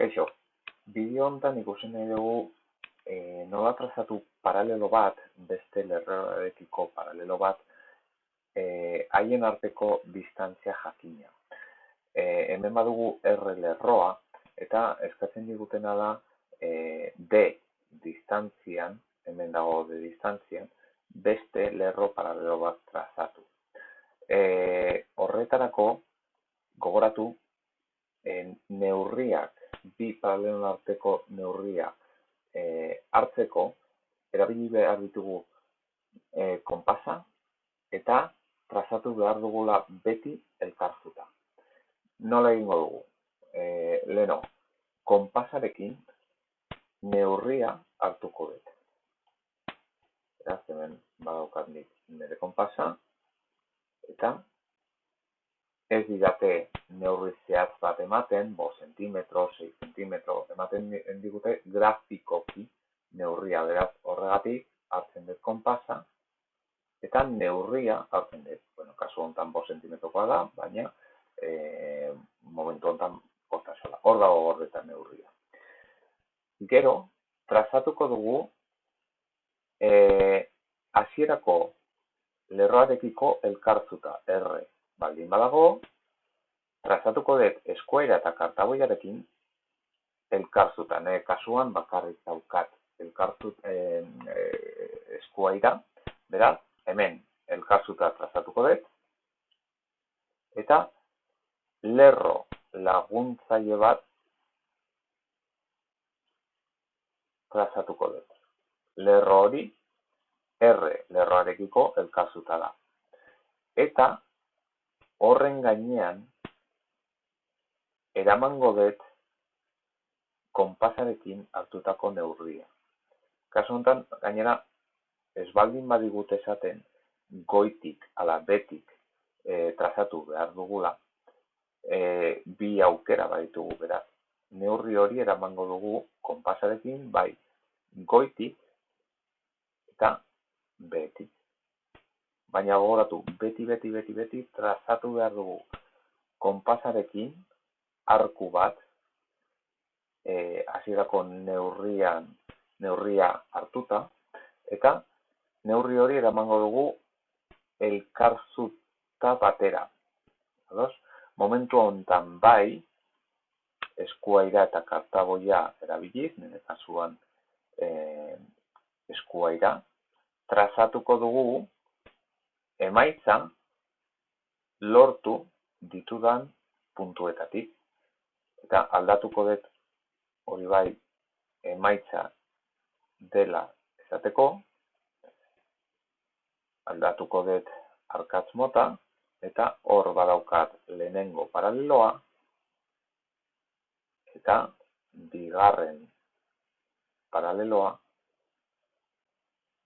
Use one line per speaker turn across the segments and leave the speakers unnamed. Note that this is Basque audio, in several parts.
Kaixo, bideo honetan ikusi nahi dugu e, nola trazatu paralelo bat, beste lerroarekiko paralelo bat, e, haien arteko distantzia jakina. E, hemen badugu R lerroa, eta eskatzen digutena da e, D distantzian, hemen dago D distantzian, beste lerro paralelo bat trazatu. E, horretarako, gogoratu, e, neurriak bi paraleloen arteko neurria e, hartzeko erabili behar ditugu e, konpasa eta trazatu behar dugula beti elkarzuta. Nola egingo dugu? E, leno, konpasarekin neurria hartuko dut. Beraz, hemen badaukat nire konpasa eta ez didate neurri zehatz bat ematen, bo sentimetro, 6 sentimetro, ematen digute grafikoki neurria, beraz horregatik hartzen dut konpasa, eta neurria hartzen dut. Bueno, kasu honetan bo sentimetrokoa da, baina e, momentu honetan bostasola. Hor dago gordetan neurria. Gero, trazatuko dugu e, hasierako lerroarekiko elkartzuta, R baldin badago, trazatuko dut eskuaira eta kartaboiarekin elkarzutan, eh? kasuan bakarrik daukat elkartzut eh, eskuaira, beraz, hemen elkarzuta trazatuko dut, eta lerro laguntzaile bat trazatuko dut. Lerro hori, R lerroarekiko elkarzuta da. Eta horren gainean eramango dut konpasarekin hartutako neurria. Kasu honetan, gainera, ez baldin badigute esaten goitik ala betik e, trazatu behar dugula, e, bi aukera baditugu beraz. Neurri hori eramango dugu konpasarekin bai goitik eta betik baina gogoratu, beti, beti, beti, beti, trazatu behar dugu konpasarekin arku bat, e, hasierako neurrian, neurria hartuta, eta neurri hori eramango dugu elkarzuta batera. Ados? Momentu honetan bai, eskuaira eta kartaboia erabiliz, nire kasuan e, eskuaira, trazatuko dugu emaitza lortu ditudan puntuetatik. Eta aldatuko dut hori bai emaitza dela esateko. Aldatuko dut arkatz mota eta hor badaukat lehenengo paraleloa. Eta bigarren paraleloa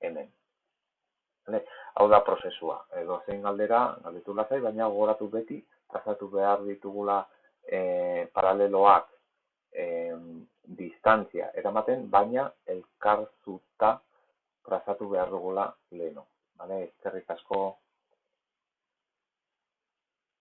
hemen. Hau da prozesua. Edo zein galdera, galdetu lazai, baina gogoratu beti, trazatu behar ditugula e, paraleloak e, distantzia eramaten, baina elkarzuta trazatu behar dugula leheno. Vale? Ezkerrik asko